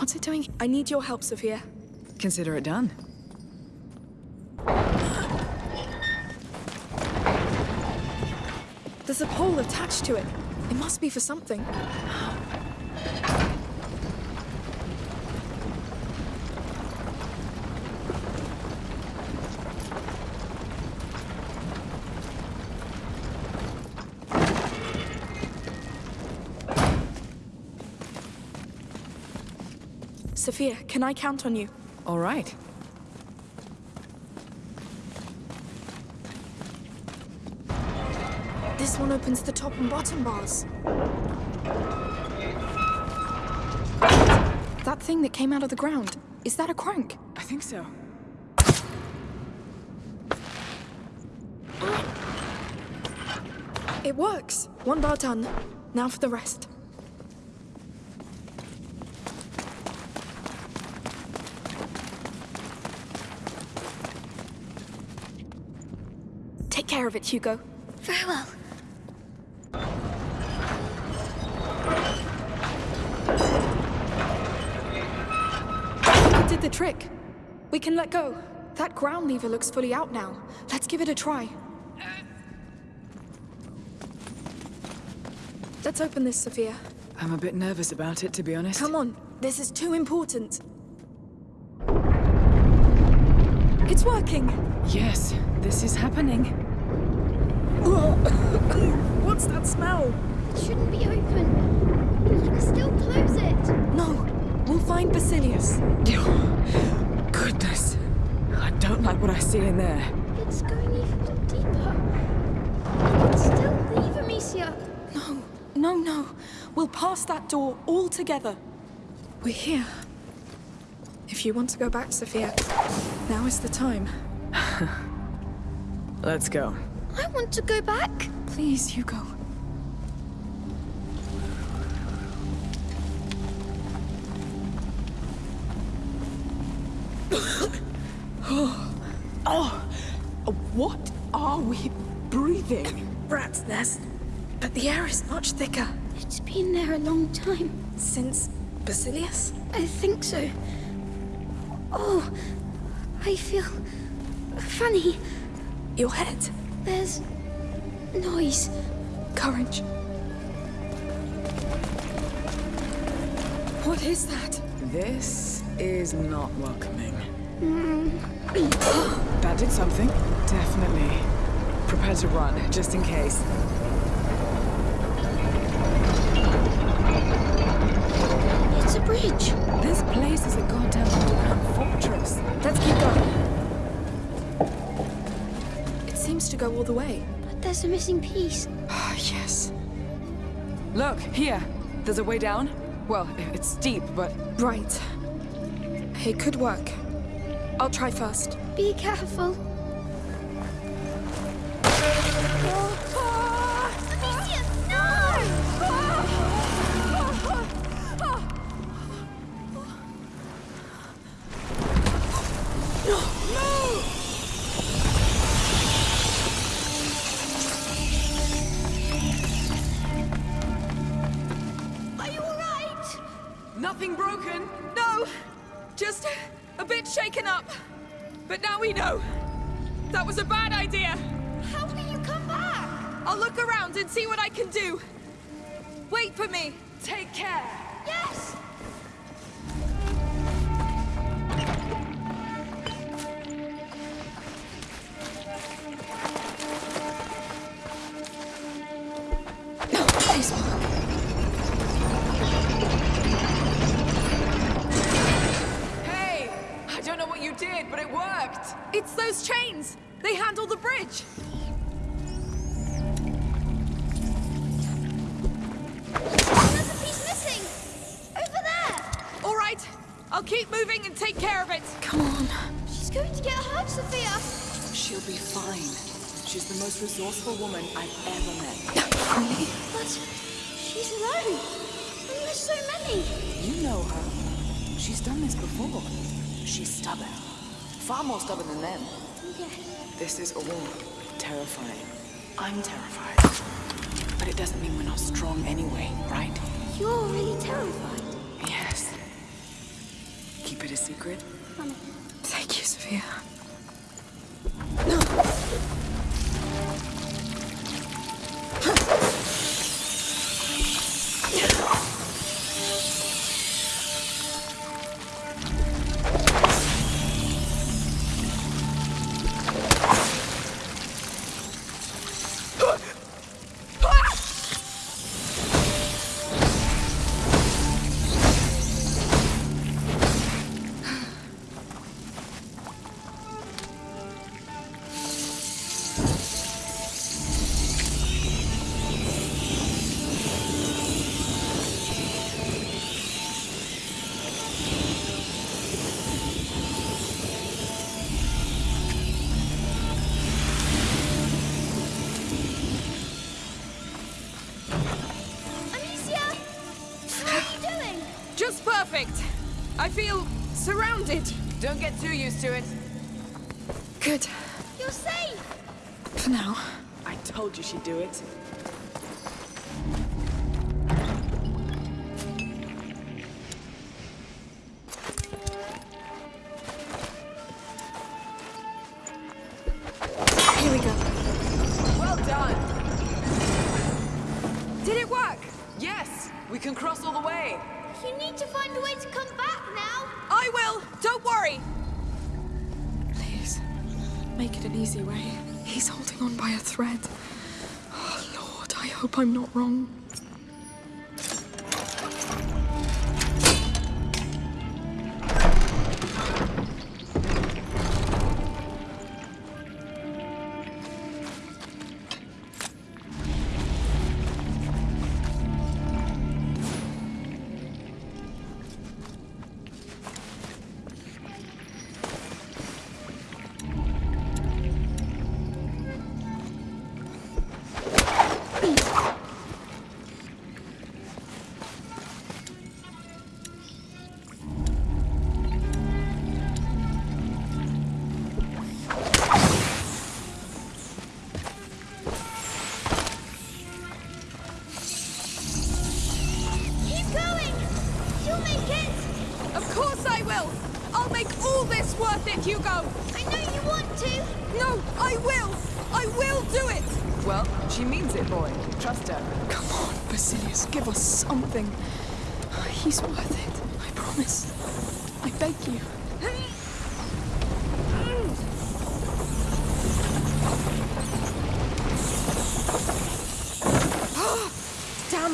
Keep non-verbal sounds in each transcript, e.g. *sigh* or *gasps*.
What's it doing? I need your help, Sophia. Consider it done. There's a pole attached to it. It must be for something. Sophia, can I count on you? All right. This one opens the top and bottom bars. That thing that came out of the ground, is that a crank? I think so. It works. One bar done. Now for the rest. Take care of it, Hugo. Very well. It did the trick. We can let go. That ground lever looks fully out now. Let's give it a try. Let's open this, Sophia. I'm a bit nervous about it, to be honest. Come on, this is too important. It's working. Yes, this is happening. What's that smell? It shouldn't be open. We can still close it. No, we'll find Basilius. *laughs* Goodness. I don't like what I see in there. It's going even deeper. We can still leave Amicia. No, no, no. We'll pass that door all together. We're here. If you want to go back, Sophia, now is the time. *laughs* Let's go. I want to go back. Please, Hugo. *coughs* Oh, oh, what are we breathing? Rat's nest. But the air is much thicker. It's been there a long time. Since Basilius? I think so. Oh, I feel funny. Your head. There's noise. Courage. What is that? This is not welcoming. Mm. that did something. Definitely. Prepare to run, just in case. It's a bridge. This place is a goddamn underground fortress. Let's keep going. It seems to go all the way. There's a missing piece. Ah, yes. Look, here. There's a way down. Well, it's steep, but Right. It could work. I'll try first. Be careful. Around and see what I can do. Wait for me. Take care. Yes! Hey, I don't know what you did, but it worked. It's those chains. They handle the bridge. Take care of it. Come on. She's going to get hurt, Sophia! She'll be fine. She's the most resourceful woman I've ever met. Really? But she's alone. And there's so many. You know her. She's done this before. She's stubborn. Far more stubborn than them. Yes. This is all terrifying. I'm terrified. But it doesn't mean we're not strong anyway, right? You're really terrified. Yes. it a secret? Thank you, Sophia. Surrounded. Don't get too used to it. Good. You're safe! For now. I told you she'd do it. Hope I'm not wrong.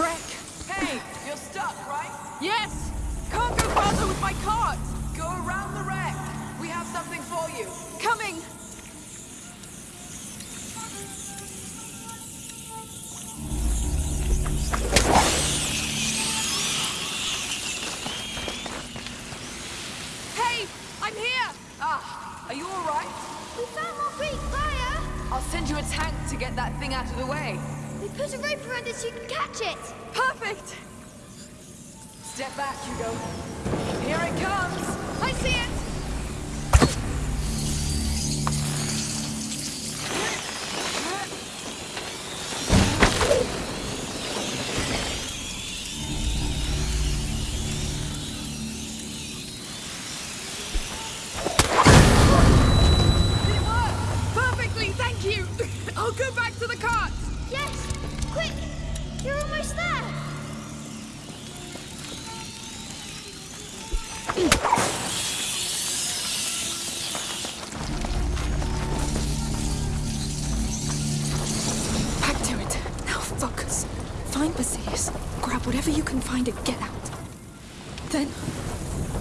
Wreck! Hey! You're stuck, right? Yes. Can't go farther with my cart. Go around the wreck! We have something for you! Coming. Hey, I'm here. Ah, are you alright? We found more Greek fire! I'll send you a tank to get that thing out of the way. Put a rope around it so you can catch it! Perfect. Step back, Hugo. Here it comes! I see it. Find Basilius. Grab whatever you can find and get out. Then,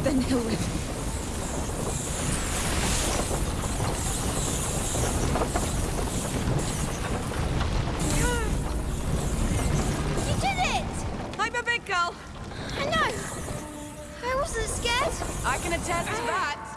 then he'll live. You did it! I'm a big girl. I know! I wasn't scared. I can attest to that!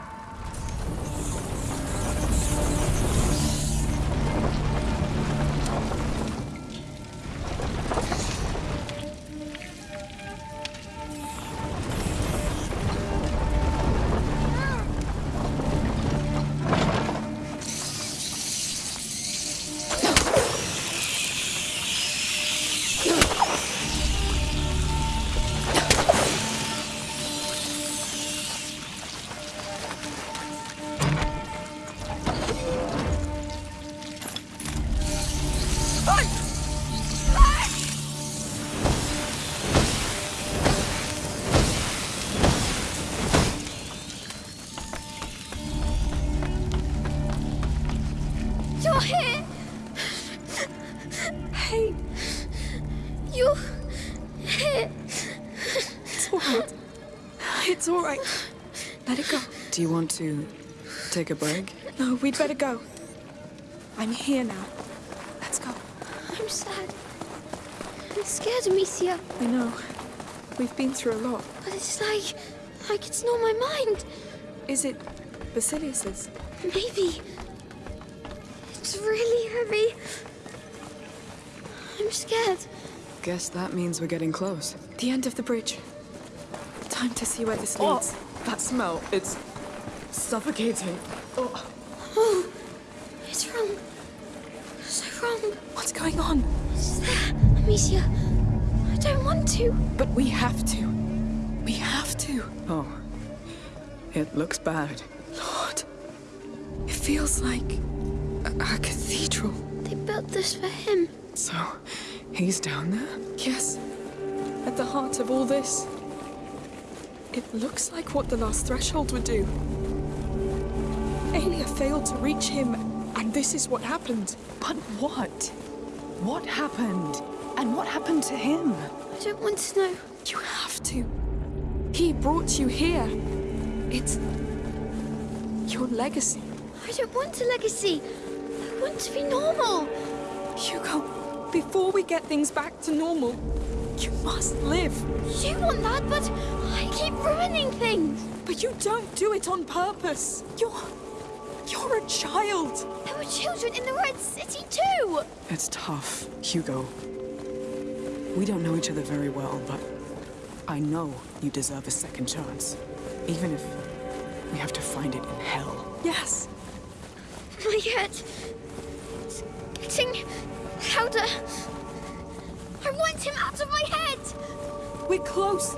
It's all right. Let it go. Do you want to take a break? No, we'd better go. I'm here now. Let's go. I'm sad. I'm scared, Amicia. I know. We've been through a lot. But it's like... like it's not my mind. Is it Basilius's? Maybe. It's really heavy. I'm scared. Guess that means we're getting close. The end of the bridge. Time to see where this Oh, leads. that smell. It's suffocating. Oh. Oh, *gasps* it's wrong. So wrong. What's going on? It's there, Amicia. I don't want to. But we have to. We have to. Oh. It looks bad. Lord. It feels like a, a cathedral. They built this for him. So, he's down there? Yes. At the heart of all this. It looks like what the last threshold would do. Aelia failed to reach him, and this is what happened. But what? What happened? And what happened to him? I don't want to know. You have to. He brought you here. It's your legacy. I don't want a legacy. I want to be normal. Hugo, before we get things back to normal, you must live. You want that, but I keep ruining things. But you don't do it on purpose. You're. You're a child. There were children in the Red City too. It's tough, Hugo. We don't know each other very well, but I know you deserve a second chance. Even if we have to find it in hell. Yes. My head. It's getting louder. I want him out of my head. We're close.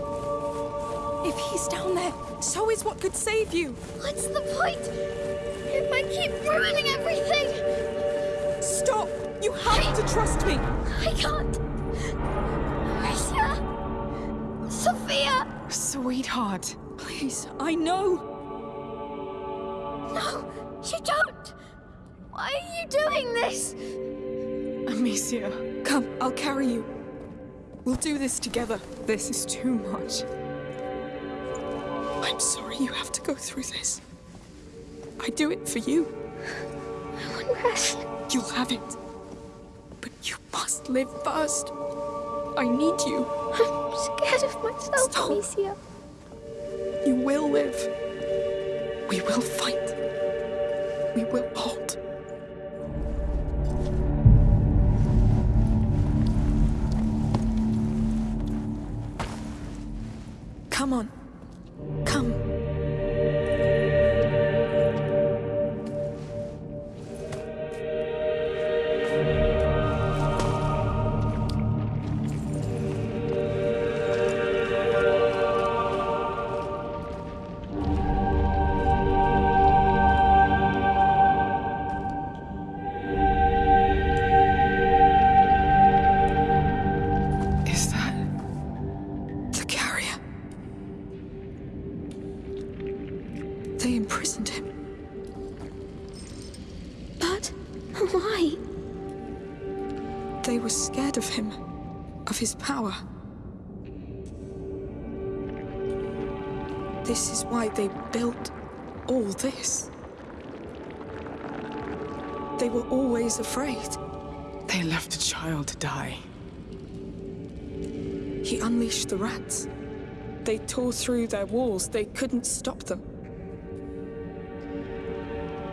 If he's down there, so is what could save you. What's the point? If I keep ruining everything, Stop! You have to trust me. I can't. Amicia! Sophia! Sweetheart. Please, I know. No, you don't! Why are you doing this? Amicia. Come, I'll carry you. We'll do this together. This is too much. I'm sorry you have to go through this. I do it for you. I want rest. You'll have it. But you must live first. I need you. I'm scared of myself, Stop. Amicia. You will live. We will fight. We will hold. Power. This is why they built all this. They were always afraid. They left a child to die. He unleashed the rats. They tore through their walls. They couldn't stop them.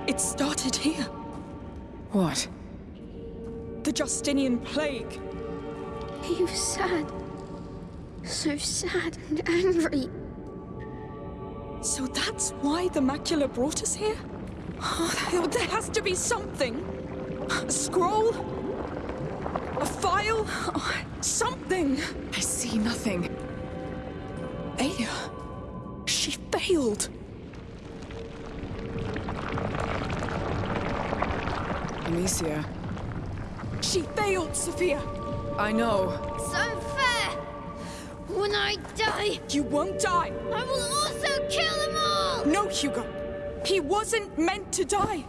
It started here. What? The Justinian plague. He was sad. So sad and angry. So that's why the macula brought us here? Oh, there has to be something. A scroll? A file? Oh, something. I see nothing. Aya. She failed. Amicia. She failed, Sophia. I know. It's unfair! When I die, You won't die. I will also kill them all! No, Hugo. He wasn't meant to die.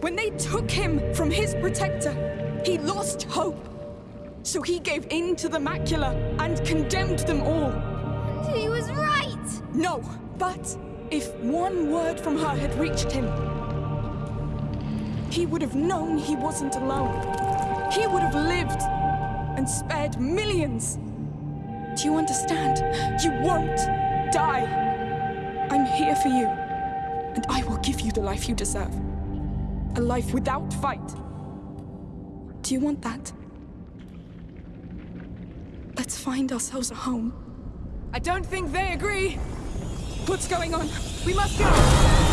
When they took him from his protector, he lost hope. So he gave in to the macula and condemned them all. And he was right! No, but if one word from her had reached him, he would have known he wasn't alone. He would have lived and spared millions. Do you understand? You won't die. I'm here for you, and I will give you the life you deserve. A life without fight. Do you want that? Let's find ourselves a home. I don't think they agree. What's going on? We must go.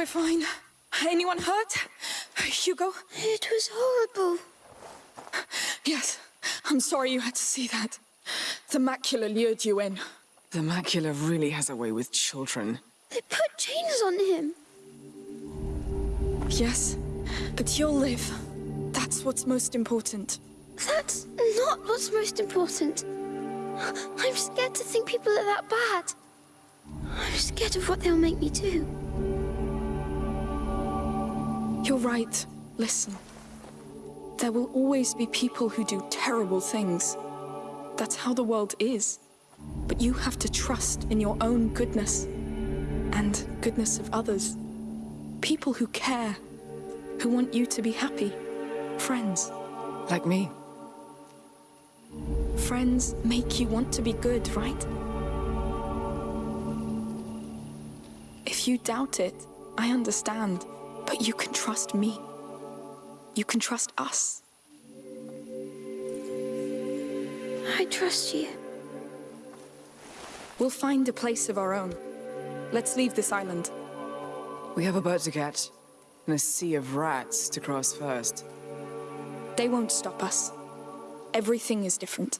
We're fine. Anyone hurt? Hugo? It was horrible. Yes. I'm sorry you had to see that. The macula lured you in. The macula really has a way with children. They put chains on him. Yes, but you'll live. That's what's most important. That's not what's most important. I'm scared to think people are that bad. I'm scared of what they'll make me do. You're right. Listen. There will always be people who do terrible things. That's how the world is. But you have to trust in your own goodness. And goodness of others. People who care. Who want you to be happy. Friends. Like me. Friends make you want to be good, right? If you doubt it, I understand. But you can trust me. You can trust us. I trust you. We'll find a place of our own. Let's leave this island. We have a boat to catch, and a sea of rats to cross first. They won't stop us. Everything is different.